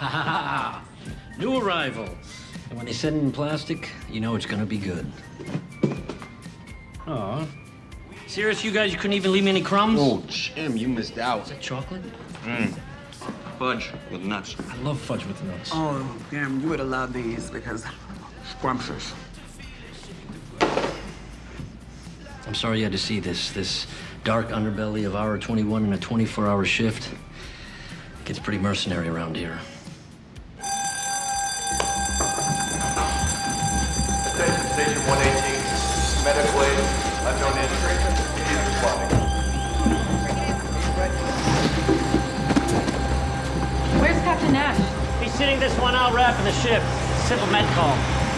New arrival. And when they send in plastic, you know it's gonna be good. Aw. Serious, you guys? You couldn't even leave me any crumbs? Oh, Jim, you missed out. Is that chocolate? Mmm. Fudge with nuts. I love fudge with nuts. Oh, damn, you would have loved these because scrumptious. I'm sorry you had to see this. This dark underbelly of hour 21 in a 24-hour shift. Gets pretty mercenary around here. 118, medical aid, unknown entry, immediate responding. Where's Captain Nash? He's sitting this one out wrapping the ship. Simple med call.